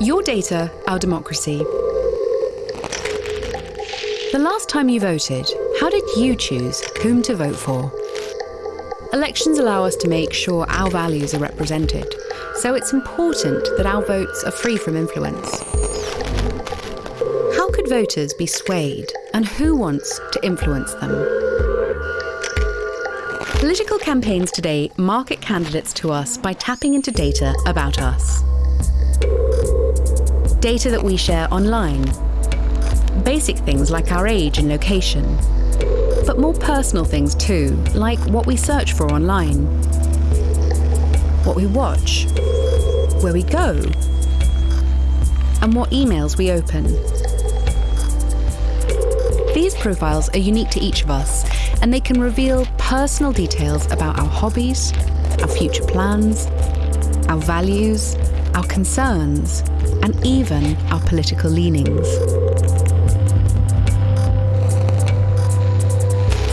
Your data, our democracy. The last time you voted, how did you choose whom to vote for? Elections allow us to make sure our values are represented, so it's important that our votes are free from influence. How could voters be swayed, and who wants to influence them? Political campaigns today market candidates to us by tapping into data about us. Data that we share online. Basic things like our age and location. But more personal things too, like what we search for online, what we watch, where we go, and what emails we open. These profiles are unique to each of us, and they can reveal personal details about our hobbies, our future plans, our values, our concerns, and even our political leanings.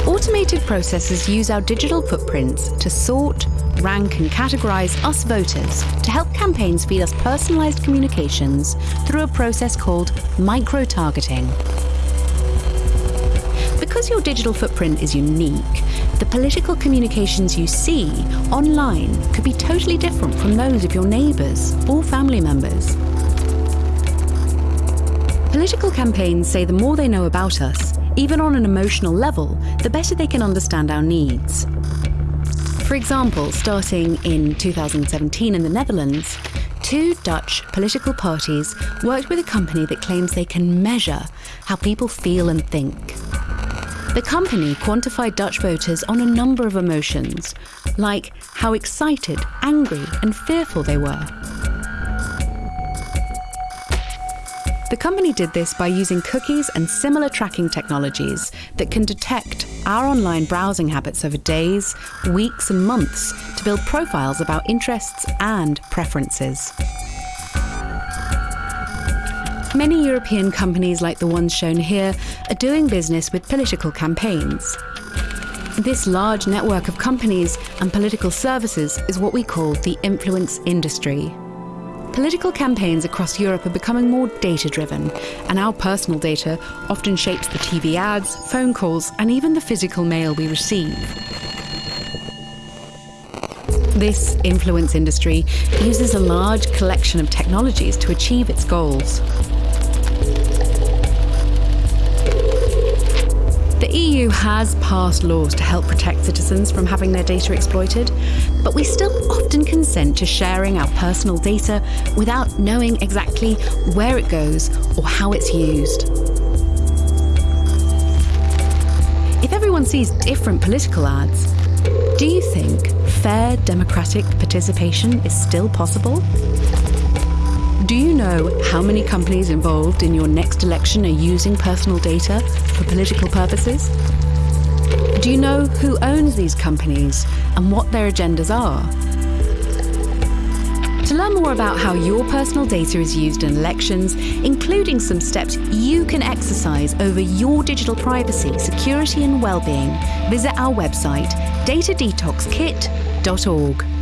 Automated processes use our digital footprints to sort, rank and categorise us voters to help campaigns feed us personalised communications through a process called micro-targeting. Because your digital footprint is unique, the political communications you see online could be totally different from those of your neighbours or family members. Political campaigns say the more they know about us, even on an emotional level, the better they can understand our needs. For example, starting in 2017 in the Netherlands, two Dutch political parties worked with a company that claims they can measure how people feel and think. The company quantified Dutch voters on a number of emotions, like how excited, angry, and fearful they were. The company did this by using cookies and similar tracking technologies that can detect our online browsing habits over days, weeks, and months to build profiles about interests and preferences. Many European companies like the ones shown here are doing business with political campaigns. This large network of companies and political services is what we call the influence industry. Political campaigns across Europe are becoming more data-driven, and our personal data often shapes the TV ads, phone calls, and even the physical mail we receive. This influence industry uses a large collection of technologies to achieve its goals. The EU has passed laws to help protect citizens from having their data exploited, but we still often consent to sharing our personal data without knowing exactly where it goes or how it's used. If everyone sees different political ads, do you think fair democratic participation is still possible? Know how many companies involved in your next election are using personal data for political purposes? Do you know who owns these companies and what their agendas are? To learn more about how your personal data is used in elections, including some steps you can exercise over your digital privacy, security and well-being, visit our website datadetoxkit.org.